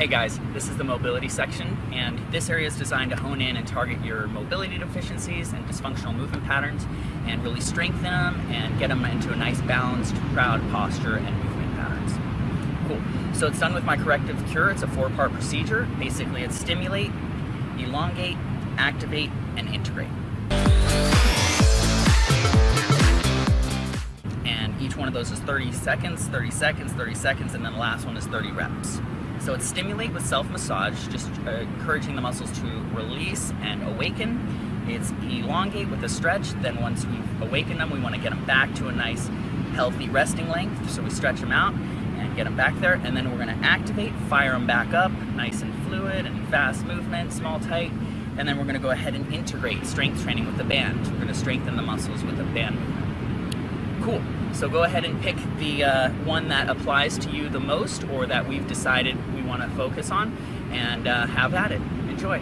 Hey guys, this is the mobility section, and this area is designed to hone in and target your mobility deficiencies and dysfunctional movement patterns, and really strengthen them and get them into a nice balanced, proud posture and movement patterns. Cool. So it's done with my corrective cure. It's a four-part procedure. Basically, it's stimulate, elongate, activate, and integrate. And each one of those is 30 seconds, 30 seconds, 30 seconds, and then the last one is 30 reps. So it's stimulate with self-massage, just uh, encouraging the muscles to release and awaken. It's elongate with a stretch, then once we've awakened them, we want to get them back to a nice healthy resting length, so we stretch them out and get them back there, and then we're going to activate, fire them back up, nice and fluid and fast movement, small, tight, and then we're going to go ahead and integrate strength training with the band. We're going to strengthen the muscles with the band. Cool. So go ahead and pick the uh, one that applies to you the most or that we've decided we want to focus on and uh, have at it. Enjoy.